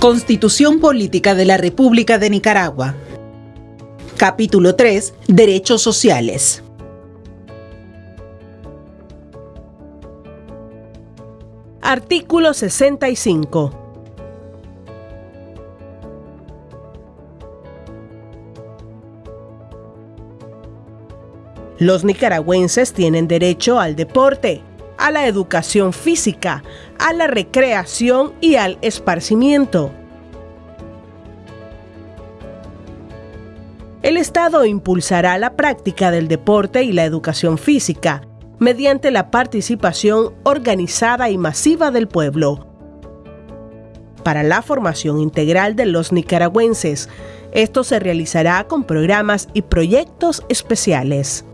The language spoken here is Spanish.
Constitución Política de la República de Nicaragua. Capítulo 3. Derechos sociales. Artículo 65. Los nicaragüenses tienen derecho al deporte, a la educación física, a la recreación y al esparcimiento. El Estado impulsará la práctica del deporte y la educación física mediante la participación organizada y masiva del pueblo. Para la formación integral de los nicaragüenses, esto se realizará con programas y proyectos especiales.